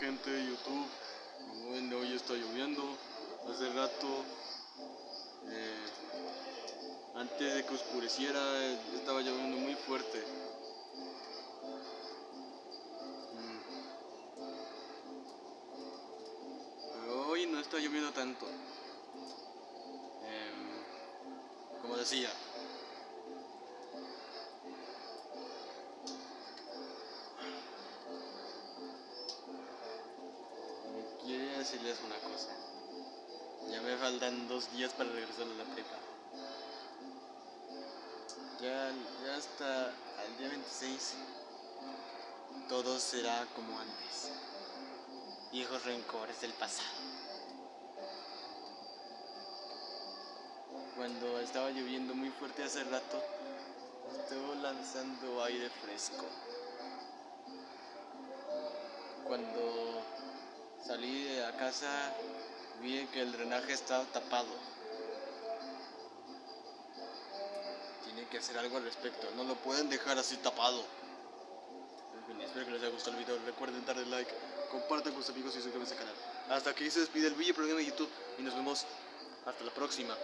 gente de YouTube. Como ven, hoy está lloviendo. Hace rato, eh, antes de que oscureciera, estaba lloviendo muy fuerte. Mm. Pero hoy no está lloviendo tanto. Em, como decía, decirles una cosa. Ya me faltan dos días para regresar a la prepa. Ya, hasta el día 26 todo será como antes. Viejos rencores del pasado. Cuando estaba lloviendo muy fuerte hace rato, estuvo lanzando aire fresco. Cuando Salí de la casa, vi que el drenaje estaba tapado. Tiene que hacer algo al respecto, no lo pueden dejar así tapado. Espero que les haya gustado el video. Recuerden darle like, compartan con sus amigos y suscríbanse al canal. Hasta aquí se despide el video programa de YouTube y nos vemos hasta la próxima.